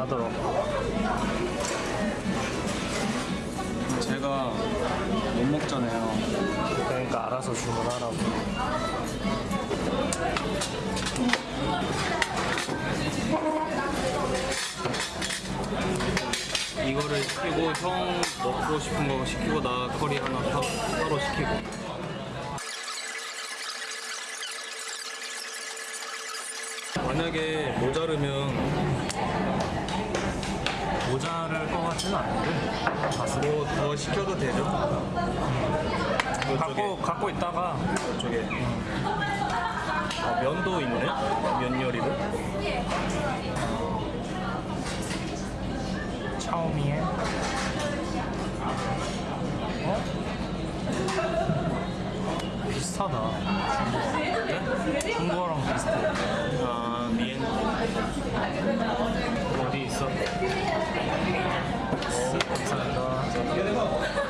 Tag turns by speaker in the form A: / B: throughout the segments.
A: 주문하도록
B: 제가 못 먹잖아요.
A: 그러니까 알아서 주문하라고
B: 이거를 시키고 형 먹고 싶은 거 시키고 나 커리 하나 타, 따로 시키고. 만약에 모자르면
A: 모자랄 것 같지는 않은데 봤을
B: 때뭐더 시켜도 되죠?
A: 갖고, 갖고 있다가
B: 저쪽에 아, 면도 있네? 면 요리도?
A: 차오미에 어? 비슷하다 Santo.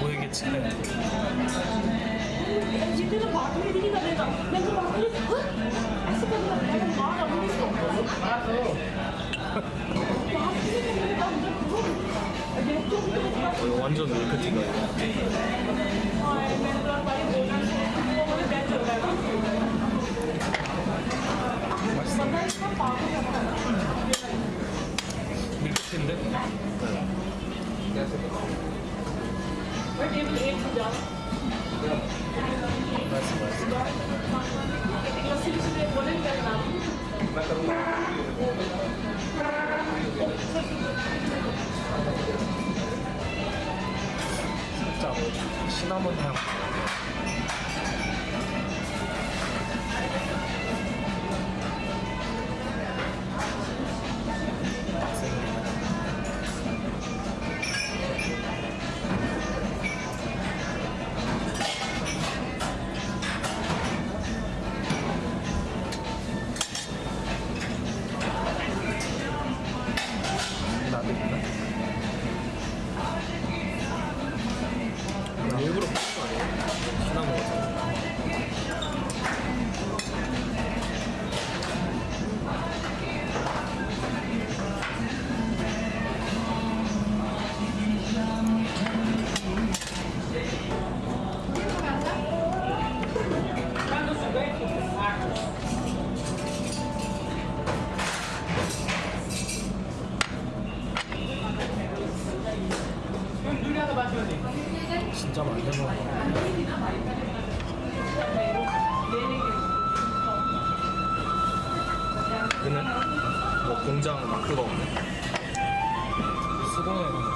A: 보이게
B: 칠래 완전 밀크티가
A: 맛있어.
C: 텐데.
A: 살짝 시나몬 향.
B: 원장 마크가 없네.
A: 수건을